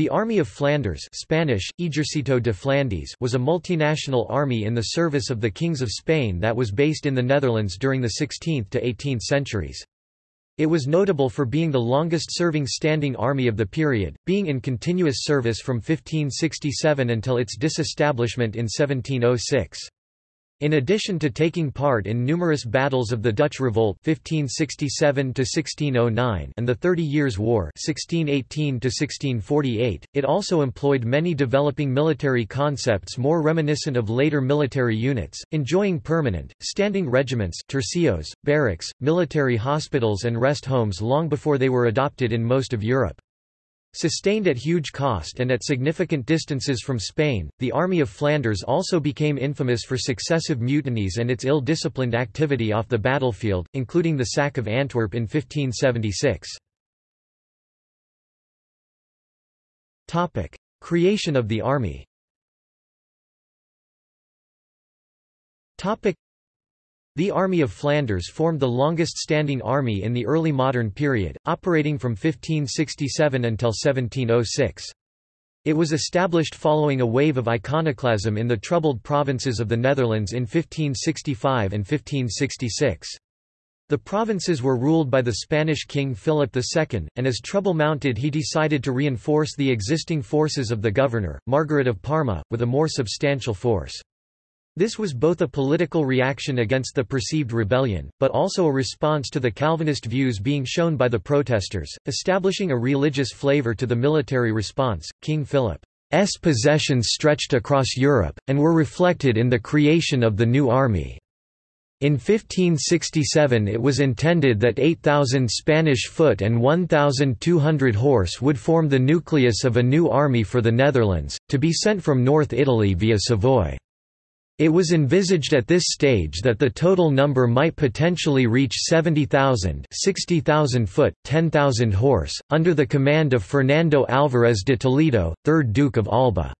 The Army of Flanders Spanish, Ejército de Flandes was a multinational army in the service of the kings of Spain that was based in the Netherlands during the 16th to 18th centuries. It was notable for being the longest-serving standing army of the period, being in continuous service from 1567 until its disestablishment in 1706. In addition to taking part in numerous battles of the Dutch Revolt 1567 and the Thirty Years' War 1618 it also employed many developing military concepts more reminiscent of later military units, enjoying permanent, standing regiments tercios, barracks, military hospitals and rest homes long before they were adopted in most of Europe. Sustained at huge cost and at significant distances from Spain, the Army of Flanders also became infamous for successive mutinies and its ill-disciplined activity off the battlefield, including the sack of Antwerp in 1576. Creation of the army the Army of Flanders formed the longest-standing army in the early modern period, operating from 1567 until 1706. It was established following a wave of iconoclasm in the troubled provinces of the Netherlands in 1565 and 1566. The provinces were ruled by the Spanish king Philip II, and as trouble mounted he decided to reinforce the existing forces of the governor, Margaret of Parma, with a more substantial force. This was both a political reaction against the perceived rebellion, but also a response to the Calvinist views being shown by the protesters, establishing a religious flavor to the military response. King Philip's possessions stretched across Europe, and were reflected in the creation of the new army. In 1567 it was intended that 8,000 Spanish foot and 1,200 horse would form the nucleus of a new army for the Netherlands, to be sent from North Italy via Savoy. It was envisaged at this stage that the total number might potentially reach 70,000 60,000 foot, 10,000 horse, under the command of Fernando Álvarez de Toledo, 3rd Duke of Alba.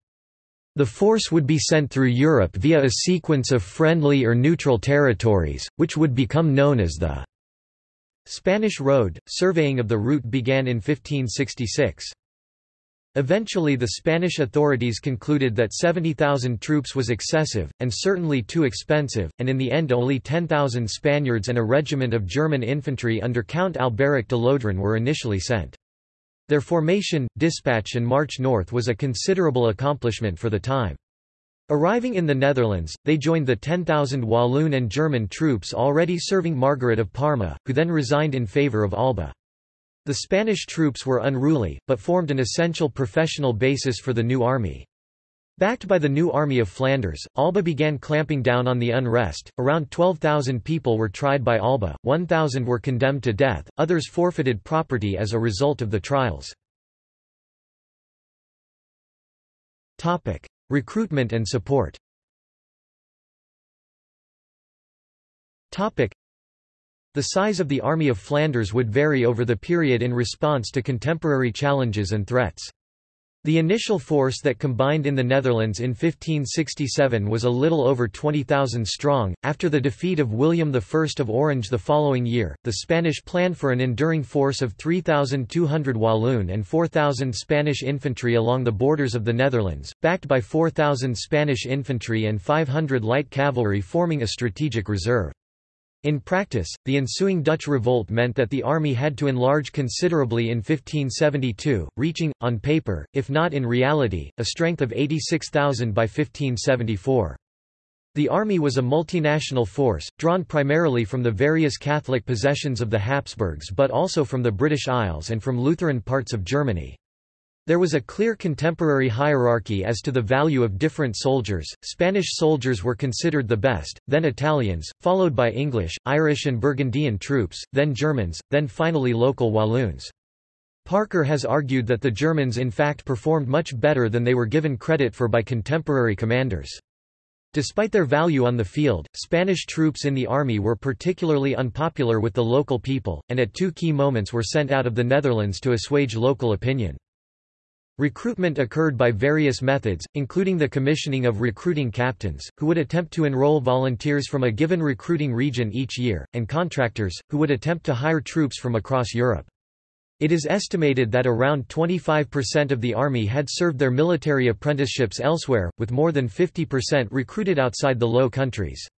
The force would be sent through Europe via a sequence of friendly or neutral territories, which would become known as the Spanish Road. Surveying of the route began in 1566. Eventually the Spanish authorities concluded that 70,000 troops was excessive, and certainly too expensive, and in the end only 10,000 Spaniards and a regiment of German infantry under Count Alberic de Lodron were initially sent. Their formation, dispatch and march north was a considerable accomplishment for the time. Arriving in the Netherlands, they joined the 10,000 Walloon and German troops already serving Margaret of Parma, who then resigned in favour of Alba. The Spanish troops were unruly, but formed an essential professional basis for the new army. Backed by the new Army of Flanders, Alba began clamping down on the unrest. Around 12,000 people were tried by Alba, 1,000 were condemned to death, others forfeited property as a result of the trials. Topic: Recruitment and support. Topic: the size of the Army of Flanders would vary over the period in response to contemporary challenges and threats. The initial force that combined in the Netherlands in 1567 was a little over 20,000 strong. After the defeat of William I of Orange the following year, the Spanish planned for an enduring force of 3,200 Walloon and 4,000 Spanish infantry along the borders of the Netherlands, backed by 4,000 Spanish infantry and 500 light cavalry forming a strategic reserve. In practice, the ensuing Dutch revolt meant that the army had to enlarge considerably in 1572, reaching, on paper, if not in reality, a strength of 86,000 by 1574. The army was a multinational force, drawn primarily from the various Catholic possessions of the Habsburgs but also from the British Isles and from Lutheran parts of Germany. There was a clear contemporary hierarchy as to the value of different soldiers. Spanish soldiers were considered the best, then Italians, followed by English, Irish, and Burgundian troops, then Germans, then finally local Walloons. Parker has argued that the Germans in fact performed much better than they were given credit for by contemporary commanders. Despite their value on the field, Spanish troops in the army were particularly unpopular with the local people, and at two key moments were sent out of the Netherlands to assuage local opinion. Recruitment occurred by various methods, including the commissioning of recruiting captains, who would attempt to enroll volunteers from a given recruiting region each year, and contractors, who would attempt to hire troops from across Europe. It is estimated that around 25% of the army had served their military apprenticeships elsewhere, with more than 50% recruited outside the Low Countries.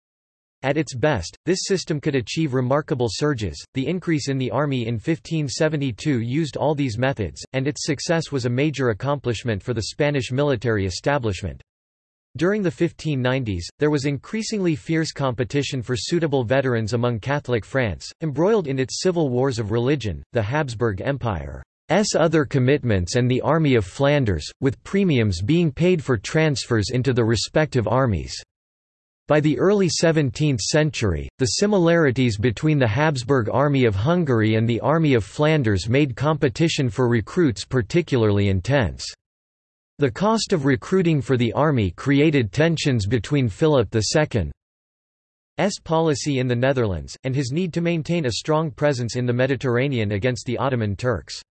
At its best, this system could achieve remarkable surges. The increase in the army in 1572 used all these methods, and its success was a major accomplishment for the Spanish military establishment. During the 1590s, there was increasingly fierce competition for suitable veterans among Catholic France, embroiled in its civil wars of religion, the Habsburg Empire's other commitments and the Army of Flanders, with premiums being paid for transfers into the respective armies. By the early 17th century, the similarities between the Habsburg Army of Hungary and the Army of Flanders made competition for recruits particularly intense. The cost of recruiting for the army created tensions between Philip II's policy in the Netherlands, and his need to maintain a strong presence in the Mediterranean against the Ottoman Turks.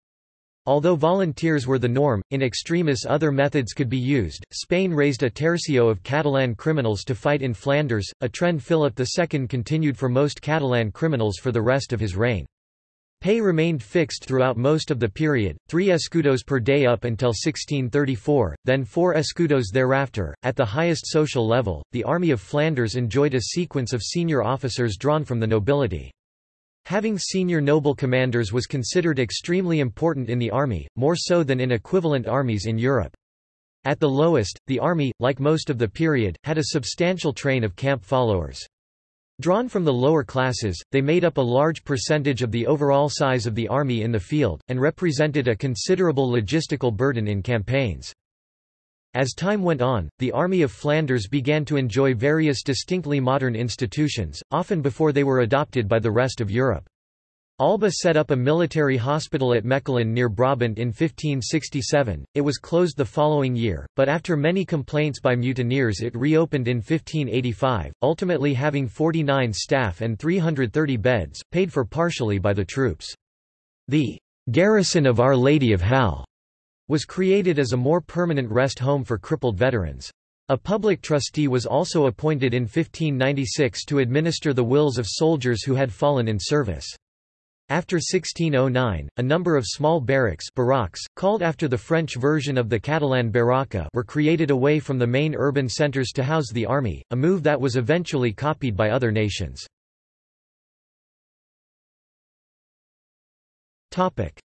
Although volunteers were the norm, in extremis other methods could be used. Spain raised a tercio of Catalan criminals to fight in Flanders, a trend Philip II continued for most Catalan criminals for the rest of his reign. Pay remained fixed throughout most of the period, three escudos per day up until 1634, then four escudos thereafter. At the highest social level, the Army of Flanders enjoyed a sequence of senior officers drawn from the nobility. Having senior noble commanders was considered extremely important in the army, more so than in equivalent armies in Europe. At the lowest, the army, like most of the period, had a substantial train of camp followers. Drawn from the lower classes, they made up a large percentage of the overall size of the army in the field, and represented a considerable logistical burden in campaigns. As time went on, the Army of Flanders began to enjoy various distinctly modern institutions, often before they were adopted by the rest of Europe. Alba set up a military hospital at Mechelen near Brabant in 1567. It was closed the following year, but after many complaints by mutineers it reopened in 1585, ultimately having 49 staff and 330 beds, paid for partially by the troops. The garrison of Our Lady of Hal was created as a more permanent rest home for crippled veterans. A public trustee was also appointed in 1596 to administer the wills of soldiers who had fallen in service. After 1609, a number of small barracks barracks, called after the French version of the Catalan barraca were created away from the main urban centres to house the army, a move that was eventually copied by other nations.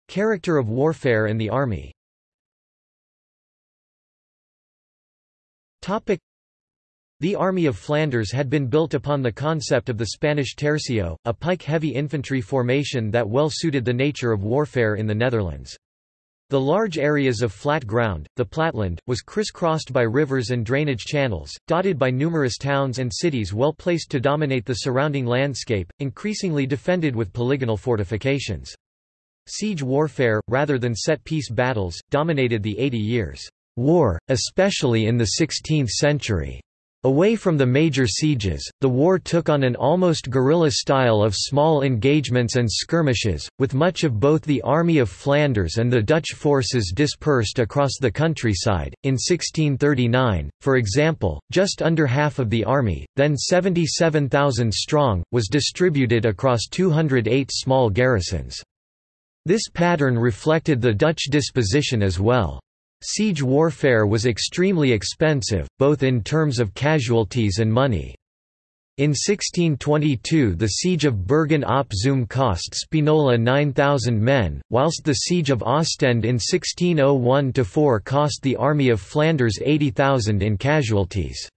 Character of warfare and the army the Army of Flanders had been built upon the concept of the Spanish tercio, a pike-heavy infantry formation that well suited the nature of warfare in the Netherlands. The large areas of flat ground, the Platteland, was crisscrossed by rivers and drainage channels, dotted by numerous towns and cities well placed to dominate the surrounding landscape, increasingly defended with polygonal fortifications. Siege warfare, rather than set-piece battles, dominated the Eighty Years' War, especially in the 16th century. Away from the major sieges, the war took on an almost guerrilla style of small engagements and skirmishes, with much of both the Army of Flanders and the Dutch forces dispersed across the countryside. In 1639, for example, just under half of the army, then 77,000 strong, was distributed across 208 small garrisons. This pattern reflected the Dutch disposition as well. Siege warfare was extremely expensive, both in terms of casualties and money. In 1622 the siege of Bergen op Zoom cost Spinola 9,000 men, whilst the siege of Ostend in 1601–4 cost the Army of Flanders 80,000 in casualties.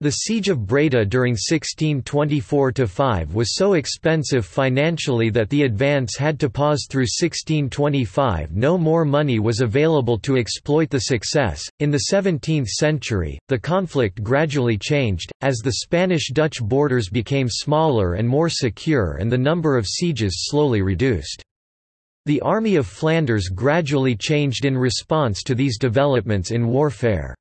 The Siege of Breda during 1624–5 was so expensive financially that the advance had to pause through 1625 no more money was available to exploit the success. In the 17th century, the conflict gradually changed, as the Spanish-Dutch borders became smaller and more secure and the number of sieges slowly reduced. The Army of Flanders gradually changed in response to these developments in warfare.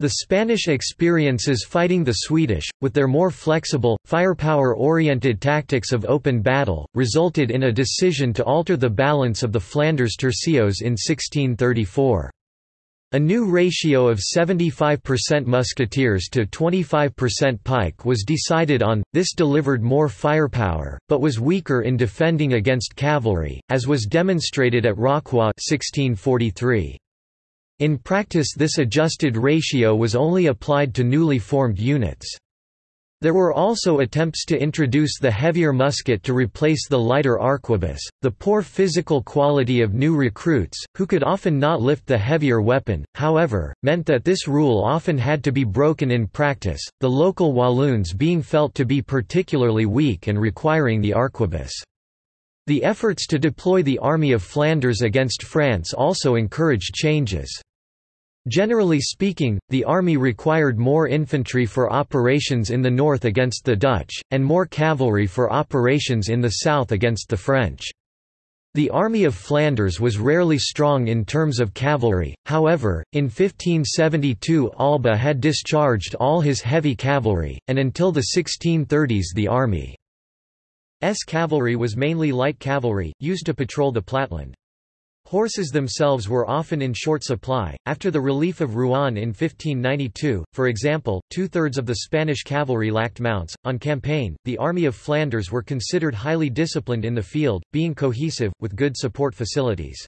The Spanish experiences fighting the Swedish, with their more flexible, firepower-oriented tactics of open battle, resulted in a decision to alter the balance of the Flanders tercios in 1634. A new ratio of 75% musketeers to 25% pike was decided on, this delivered more firepower, but was weaker in defending against cavalry, as was demonstrated at Rocroi 1643. In practice this adjusted ratio was only applied to newly formed units. There were also attempts to introduce the heavier musket to replace the lighter arquebus. The poor physical quality of new recruits, who could often not lift the heavier weapon, however, meant that this rule often had to be broken in practice, the local Walloons being felt to be particularly weak and requiring the arquebus. The efforts to deploy the Army of Flanders against France also encouraged changes. Generally speaking, the army required more infantry for operations in the north against the Dutch, and more cavalry for operations in the south against the French. The Army of Flanders was rarely strong in terms of cavalry, however, in 1572 Alba had discharged all his heavy cavalry, and until the 1630s the Army's cavalry was mainly light cavalry, used to patrol the Platteland. Horses themselves were often in short supply. After the relief of Rouen in 1592, for example, two thirds of the Spanish cavalry lacked mounts. On campaign, the Army of Flanders were considered highly disciplined in the field, being cohesive, with good support facilities.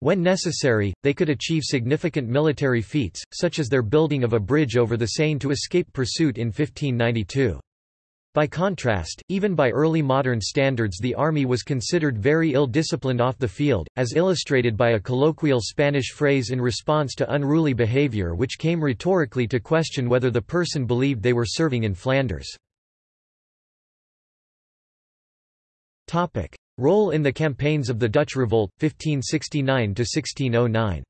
When necessary, they could achieve significant military feats, such as their building of a bridge over the Seine to escape pursuit in 1592. By contrast, even by early modern standards the army was considered very ill-disciplined off the field, as illustrated by a colloquial Spanish phrase in response to unruly behavior which came rhetorically to question whether the person believed they were serving in Flanders. Role in the campaigns of the Dutch Revolt, 1569–1609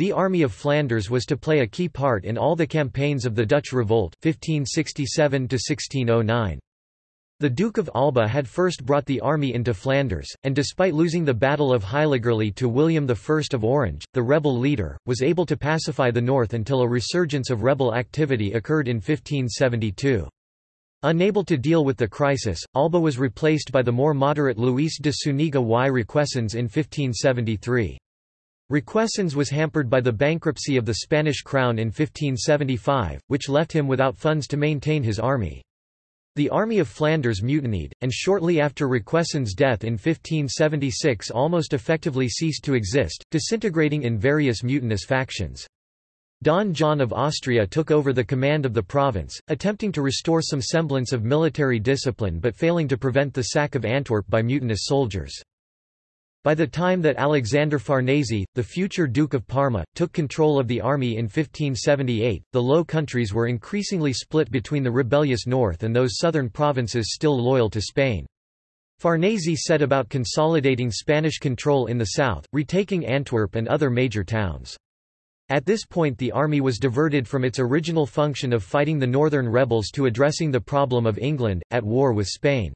the Army of Flanders was to play a key part in all the campaigns of the Dutch Revolt 1567 -1609. The Duke of Alba had first brought the army into Flanders, and despite losing the Battle of Heiligerlee to William I of Orange, the rebel leader, was able to pacify the north until a resurgence of rebel activity occurred in 1572. Unable to deal with the crisis, Alba was replaced by the more moderate Luis de Zuniga y Requesens in 1573. Requesens was hampered by the bankruptcy of the Spanish crown in 1575, which left him without funds to maintain his army. The Army of Flanders mutinied, and shortly after Requesens' death in 1576 almost effectively ceased to exist, disintegrating in various mutinous factions. Don John of Austria took over the command of the province, attempting to restore some semblance of military discipline but failing to prevent the sack of Antwerp by mutinous soldiers. By the time that Alexander Farnese, the future Duke of Parma, took control of the army in 1578, the Low Countries were increasingly split between the rebellious north and those southern provinces still loyal to Spain. Farnese set about consolidating Spanish control in the south, retaking Antwerp and other major towns. At this point the army was diverted from its original function of fighting the northern rebels to addressing the problem of England, at war with Spain.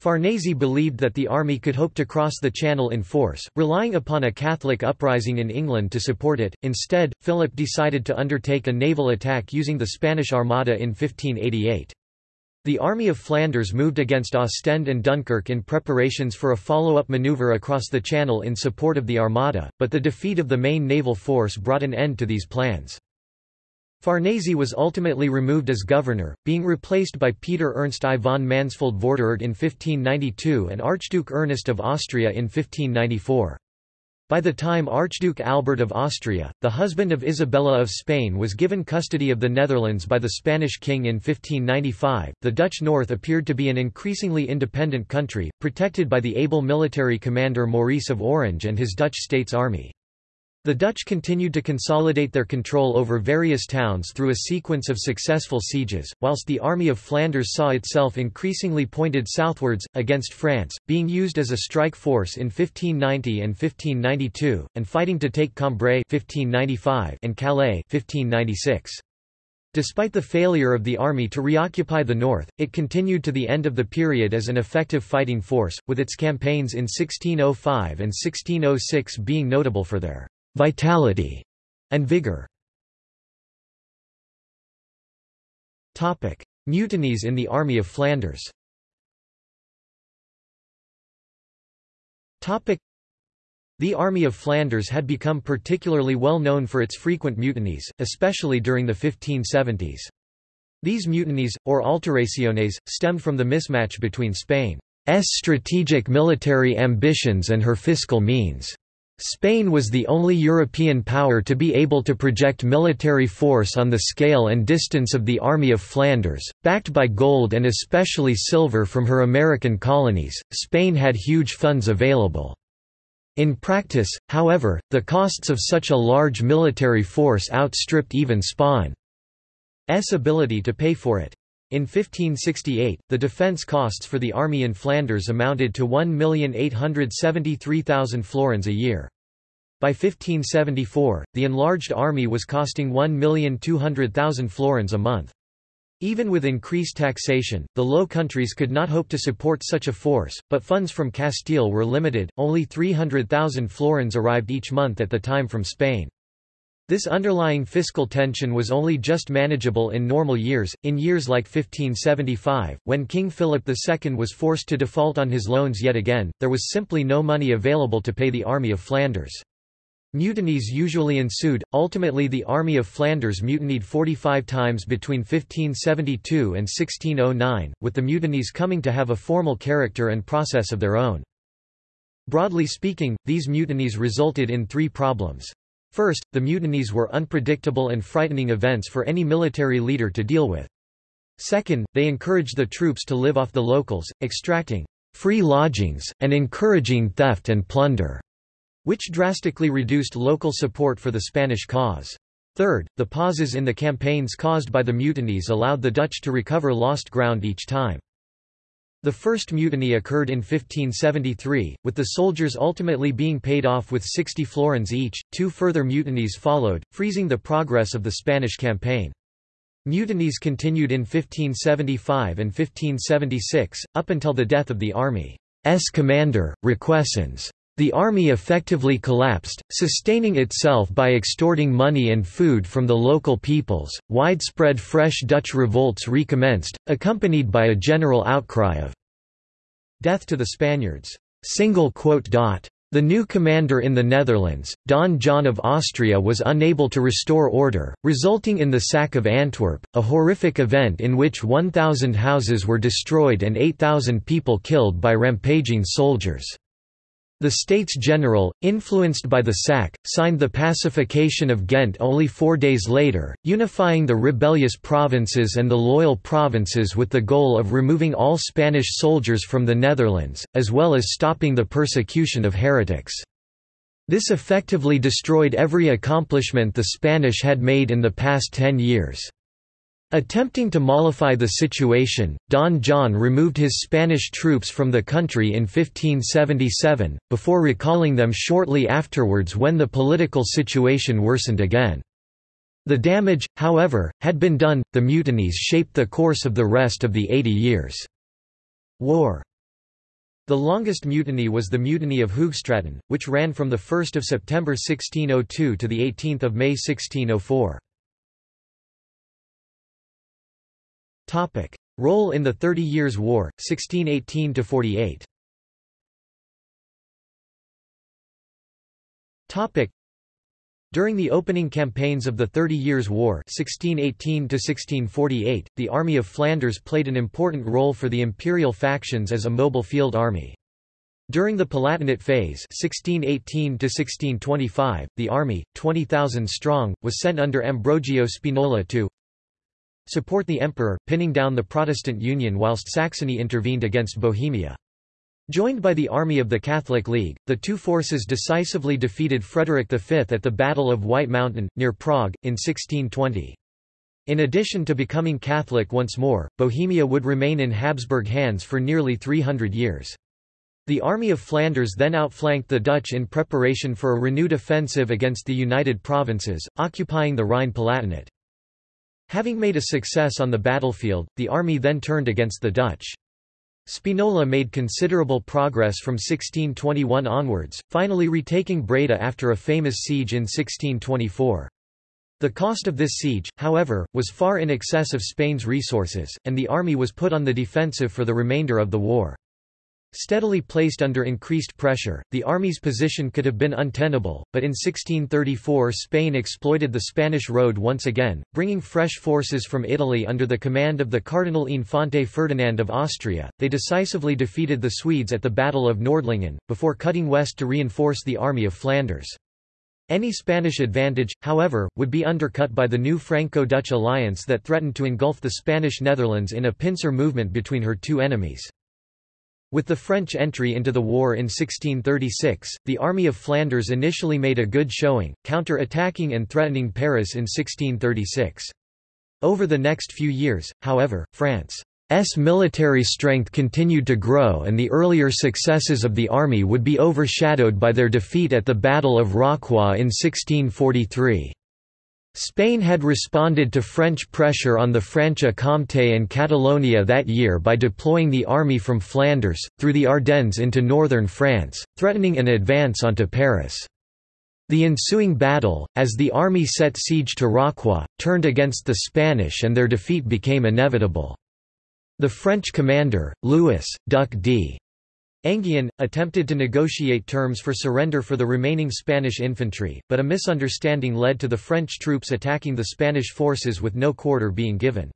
Farnese believed that the army could hope to cross the Channel in force, relying upon a Catholic uprising in England to support it. Instead, Philip decided to undertake a naval attack using the Spanish Armada in 1588. The Army of Flanders moved against Ostend and Dunkirk in preparations for a follow-up maneuver across the Channel in support of the Armada, but the defeat of the main naval force brought an end to these plans. Farnese was ultimately removed as governor, being replaced by Peter Ernst I von Mansfeld Vorderort in 1592 and Archduke Ernest of Austria in 1594. By the time Archduke Albert of Austria, the husband of Isabella of Spain was given custody of the Netherlands by the Spanish king in 1595, the Dutch north appeared to be an increasingly independent country, protected by the able military commander Maurice of Orange and his Dutch States Army. The Dutch continued to consolidate their control over various towns through a sequence of successful sieges, whilst the Army of Flanders saw itself increasingly pointed southwards, against France, being used as a strike force in 1590 and 1592, and fighting to take Cambrai 1595 and Calais 1596. Despite the failure of the army to reoccupy the north, it continued to the end of the period as an effective fighting force, with its campaigns in 1605 and 1606 being notable for their vitality, and vigor. Topic: Mutinies in the Army of Flanders Topic: The Army of Flanders had become particularly well known for its frequent mutinies, especially during the 1570s. These mutinies, or alteraciones, stemmed from the mismatch between Spain's strategic military ambitions and her fiscal means. Spain was the only European power to be able to project military force on the scale and distance of the Army of Flanders, backed by gold and especially silver from her American colonies. Spain had huge funds available. In practice, however, the costs of such a large military force outstripped even Spain's ability to pay for it. In 1568, the defence costs for the army in Flanders amounted to 1,873,000 florins a year. By 1574, the enlarged army was costing 1,200,000 florins a month. Even with increased taxation, the Low Countries could not hope to support such a force, but funds from Castile were limited, only 300,000 florins arrived each month at the time from Spain. This underlying fiscal tension was only just manageable in normal years. In years like 1575, when King Philip II was forced to default on his loans yet again, there was simply no money available to pay the Army of Flanders. Mutinies usually ensued, ultimately the Army of Flanders mutinied 45 times between 1572 and 1609, with the mutinies coming to have a formal character and process of their own. Broadly speaking, these mutinies resulted in three problems. First, the mutinies were unpredictable and frightening events for any military leader to deal with. Second, they encouraged the troops to live off the locals, extracting free lodgings, and encouraging theft and plunder, which drastically reduced local support for the Spanish cause. Third, the pauses in the campaigns caused by the mutinies allowed the Dutch to recover lost ground each time. The first mutiny occurred in 1573, with the soldiers ultimately being paid off with 60 florins each. Two further mutinies followed, freezing the progress of the Spanish campaign. Mutinies continued in 1575 and 1576, up until the death of the army's commander, Requesens. The army effectively collapsed, sustaining itself by extorting money and food from the local peoples. Widespread fresh Dutch revolts recommenced, accompanied by a general outcry of death to the Spaniards. The new commander in the Netherlands, Don John of Austria was unable to restore order, resulting in the sack of Antwerp, a horrific event in which 1,000 houses were destroyed and 8,000 people killed by rampaging soldiers. The States General, influenced by the sack, signed the pacification of Ghent only four days later, unifying the rebellious provinces and the loyal provinces with the goal of removing all Spanish soldiers from the Netherlands, as well as stopping the persecution of heretics. This effectively destroyed every accomplishment the Spanish had made in the past ten years. Attempting to mollify the situation, Don John removed his Spanish troops from the country in 1577, before recalling them shortly afterwards when the political situation worsened again. The damage, however, had been done, the mutinies shaped the course of the rest of the Eighty Years' War. The longest mutiny was the Mutiny of Hoogstraten, which ran from 1 September 1602 to 18 May 1604. Topic: Role in the Thirty Years' War, 1618–48 Topic: During the opening campaigns of the Thirty Years' War 1618–1648, the Army of Flanders played an important role for the imperial factions as a mobile field army. During the Palatinate phase 1618 the army, 20,000 strong, was sent under Ambrogio Spinola to support the emperor, pinning down the Protestant Union whilst Saxony intervened against Bohemia. Joined by the army of the Catholic League, the two forces decisively defeated Frederick V at the Battle of White Mountain, near Prague, in 1620. In addition to becoming Catholic once more, Bohemia would remain in Habsburg hands for nearly 300 years. The Army of Flanders then outflanked the Dutch in preparation for a renewed offensive against the United Provinces, occupying the Rhine-Palatinate. Having made a success on the battlefield, the army then turned against the Dutch. Spinola made considerable progress from 1621 onwards, finally retaking Breda after a famous siege in 1624. The cost of this siege, however, was far in excess of Spain's resources, and the army was put on the defensive for the remainder of the war. Steadily placed under increased pressure, the army's position could have been untenable, but in 1634 Spain exploited the Spanish road once again, bringing fresh forces from Italy under the command of the Cardinal Infante Ferdinand of Austria. They decisively defeated the Swedes at the Battle of Nordlingen, before cutting west to reinforce the Army of Flanders. Any Spanish advantage, however, would be undercut by the new Franco-Dutch alliance that threatened to engulf the Spanish Netherlands in a pincer movement between her two enemies. With the French entry into the war in 1636, the Army of Flanders initially made a good showing, counter-attacking and threatening Paris in 1636. Over the next few years, however, France's military strength continued to grow and the earlier successes of the army would be overshadowed by their defeat at the Battle of Rocroi in 1643. Spain had responded to French pressure on the Franche-Comté and Catalonia that year by deploying the army from Flanders, through the Ardennes into northern France, threatening an advance onto Paris. The ensuing battle, as the army set siege to Rocroi, turned against the Spanish and their defeat became inevitable. The French commander, Louis, Duc d. Enghien, attempted to negotiate terms for surrender for the remaining Spanish infantry, but a misunderstanding led to the French troops attacking the Spanish forces with no quarter being given.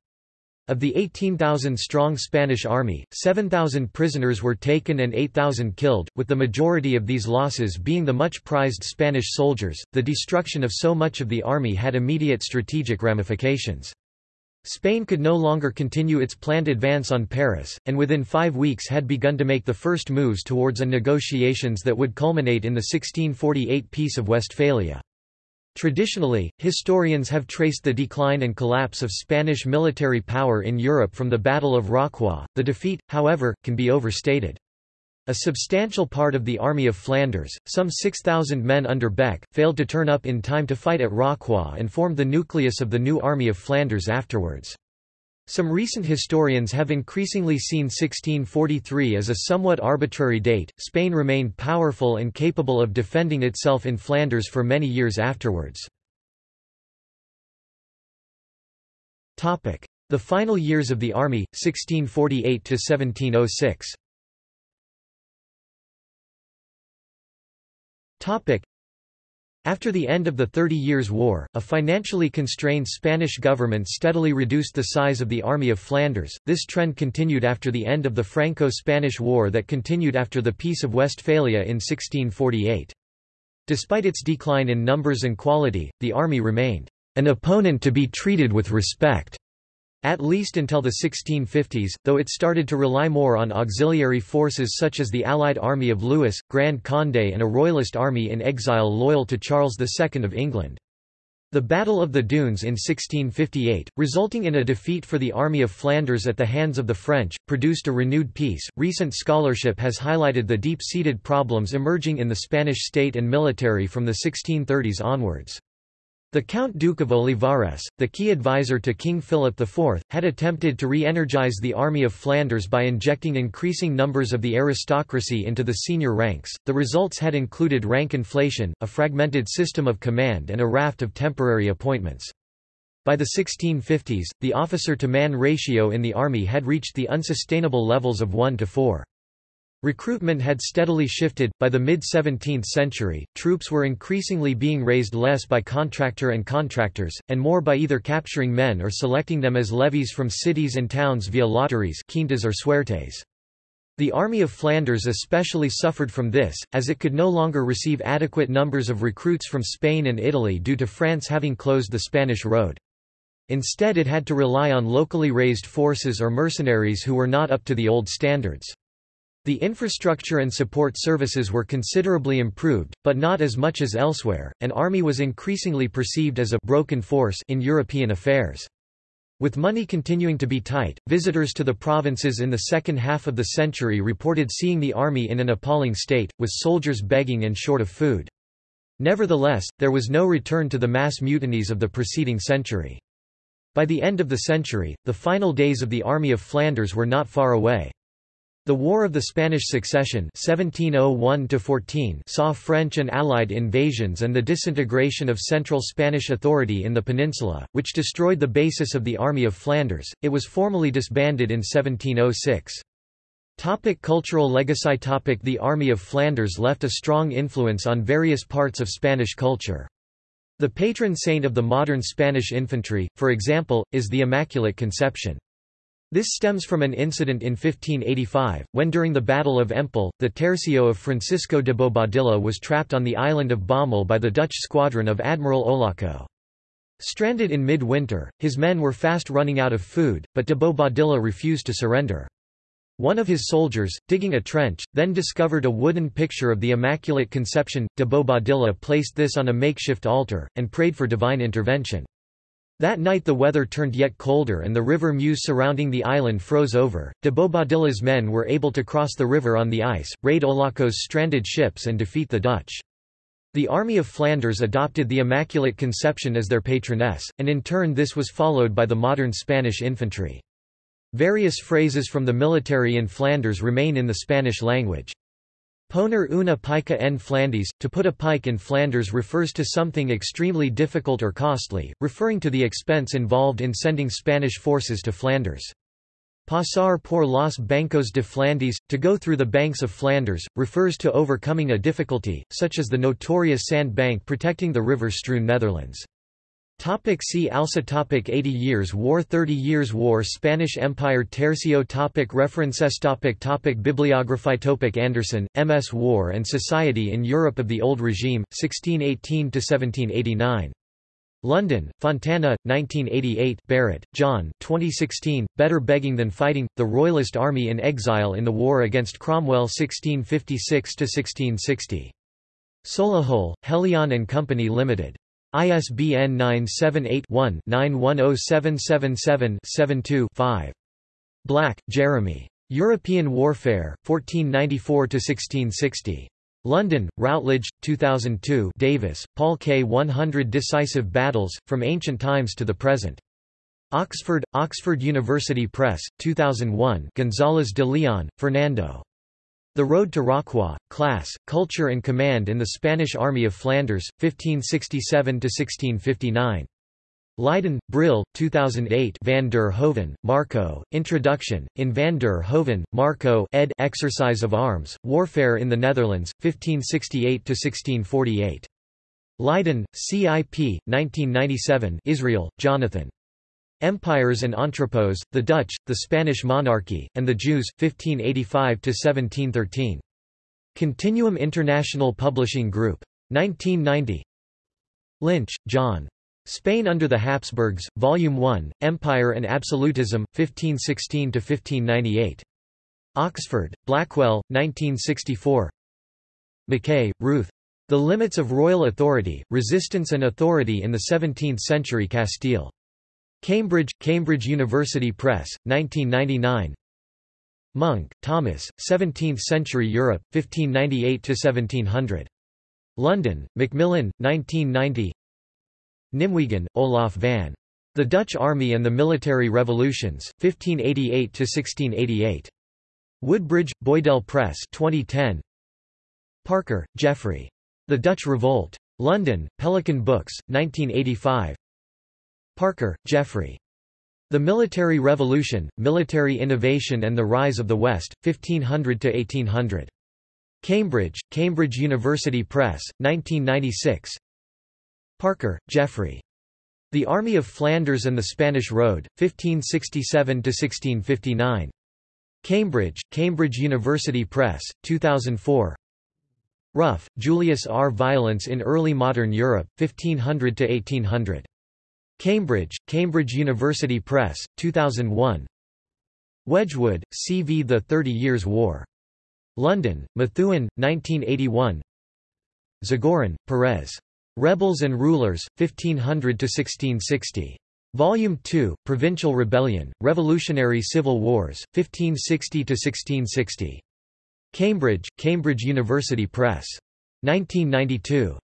Of the 18,000-strong Spanish army, 7,000 prisoners were taken and 8,000 killed, with the majority of these losses being the much prized Spanish soldiers. The destruction of so much of the army had immediate strategic ramifications. Spain could no longer continue its planned advance on Paris, and within five weeks had begun to make the first moves towards a negotiations that would culminate in the 1648 Peace of Westphalia. Traditionally, historians have traced the decline and collapse of Spanish military power in Europe from the Battle of Rocroi. The defeat, however, can be overstated. A substantial part of the Army of Flanders, some 6,000 men under Beck, failed to turn up in time to fight at Rocroi and formed the nucleus of the new Army of Flanders afterwards. Some recent historians have increasingly seen 1643 as a somewhat arbitrary date. Spain remained powerful and capable of defending itself in Flanders for many years afterwards. Topic: The final years of the army, 1648 to 1706. After the end of the Thirty Years' War, a financially constrained Spanish government steadily reduced the size of the Army of Flanders. This trend continued after the end of the Franco-Spanish War that continued after the Peace of Westphalia in 1648. Despite its decline in numbers and quality, the army remained an opponent to be treated with respect. At least until the 1650s, though it started to rely more on auxiliary forces such as the Allied army of Louis, Grand Condé and a royalist army in exile loyal to Charles II of England. The Battle of the Dunes in 1658, resulting in a defeat for the Army of Flanders at the hands of the French, produced a renewed peace. Recent scholarship has highlighted the deep seated problems emerging in the Spanish state and military from the 1630s onwards. The Count Duke of Olivares, the key advisor to King Philip IV, had attempted to re-energize the Army of Flanders by injecting increasing numbers of the aristocracy into the senior ranks. The results had included rank inflation, a fragmented system of command and a raft of temporary appointments. By the 1650s, the officer-to-man ratio in the army had reached the unsustainable levels of 1 to 4. Recruitment had steadily shifted. By the mid 17th century, troops were increasingly being raised less by contractor and contractors, and more by either capturing men or selecting them as levies from cities and towns via lotteries quintas or suertes. The Army of Flanders especially suffered from this, as it could no longer receive adequate numbers of recruits from Spain and Italy due to France having closed the Spanish road. Instead it had to rely on locally raised forces or mercenaries who were not up to the old standards. The infrastructure and support services were considerably improved, but not as much as elsewhere. An army was increasingly perceived as a broken force in European affairs. With money continuing to be tight, visitors to the provinces in the second half of the century reported seeing the army in an appalling state, with soldiers begging and short of food. Nevertheless, there was no return to the mass mutinies of the preceding century. By the end of the century, the final days of the Army of Flanders were not far away. The War of the Spanish Succession 1701 saw French and Allied invasions and the disintegration of central Spanish authority in the peninsula, which destroyed the basis of the Army of Flanders. It was formally disbanded in 1706. Topic cultural legacy topic The Army of Flanders left a strong influence on various parts of Spanish culture. The patron saint of the modern Spanish infantry, for example, is the Immaculate Conception. This stems from an incident in 1585, when during the Battle of Empel, the tercio of Francisco de Bobadilla was trapped on the island of Bommel by the Dutch squadron of Admiral Olaco. Stranded in mid-winter, his men were fast running out of food, but de Bobadilla refused to surrender. One of his soldiers, digging a trench, then discovered a wooden picture of the Immaculate Conception. De Bobadilla placed this on a makeshift altar, and prayed for divine intervention. That night the weather turned yet colder and the river Meuse surrounding the island froze over. De Bobadilla's men were able to cross the river on the ice, raid Olaco's stranded ships and defeat the Dutch. The Army of Flanders adopted the Immaculate Conception as their patroness, and in turn this was followed by the modern Spanish infantry. Various phrases from the military in Flanders remain in the Spanish language. Poner una pica en Flandes, to put a pike in Flanders refers to something extremely difficult or costly, referring to the expense involved in sending Spanish forces to Flanders. Pasar por los bancos de Flandes, to go through the banks of Flanders, refers to overcoming a difficulty, such as the notorious sand bank protecting the river-strewn Netherlands. Topic see also topic 80 Years War 30 Years War Spanish Empire Tercio topic References topic topic Bibliography topic Anderson, M.S. War and Society in Europe of the Old Regime, 1618–1789. London, Fontana, 1988 Barrett, John 2016, Better Begging Than Fighting, The Royalist Army in Exile in the War against Cromwell 1656–1660. Solihull, Helion and Company Limited. ISBN 978-1-910777-72-5. Black, Jeremy. European Warfare, 1494–1660. London, Routledge, 2002 Davis, Paul K. 100 Decisive Battles, From Ancient Times to the Present. Oxford, Oxford University Press, 2001 González de Leon, Fernando. The Road to Rocroi, Class, Culture and Command in the Spanish Army of Flanders, 1567–1659. Leiden, Brill, 2008 Van der Hoeven, Marco, Introduction, in Van der Hoeven, Marco ed. Exercise of Arms, Warfare in the Netherlands, 1568–1648. Leiden, CIP, 1997 Israel, Jonathan. Empires and Entrepôts, the Dutch, the Spanish monarchy, and the Jews, 1585–1713. Continuum International Publishing Group. 1990 Lynch, John. Spain under the Habsburgs, Volume 1, Empire and Absolutism, 1516–1598. Oxford, Blackwell, 1964 MacKay, Ruth. The Limits of Royal Authority, Resistance and Authority in the Seventeenth-Century Castile. Cambridge, Cambridge University Press, 1999 Munck, Thomas, 17th-century Europe, 1598–1700. London, Macmillan, 1990 Nimwegen, Olaf van. The Dutch Army and the Military Revolutions, 1588–1688. Woodbridge, Boydell Press 2010. Parker, Geoffrey. The Dutch Revolt. London, Pelican Books, 1985. Parker, Geoffrey. The Military Revolution, Military Innovation and the Rise of the West, 1500–1800. Cambridge, Cambridge University Press, 1996. Parker, Geoffrey. The Army of Flanders and the Spanish Road, 1567–1659. Cambridge, Cambridge University Press, 2004. Ruff, Julius R. Violence in Early Modern Europe, 1500–1800. Cambridge, Cambridge University Press, 2001 Wedgwood, C. V. The Thirty Years' War. London, Methuen, 1981 Zagorin, Perez. Rebels and Rulers, 1500–1660. Volume 2, Provincial Rebellion, Revolutionary Civil Wars, 1560–1660. Cambridge, Cambridge University Press. 1992.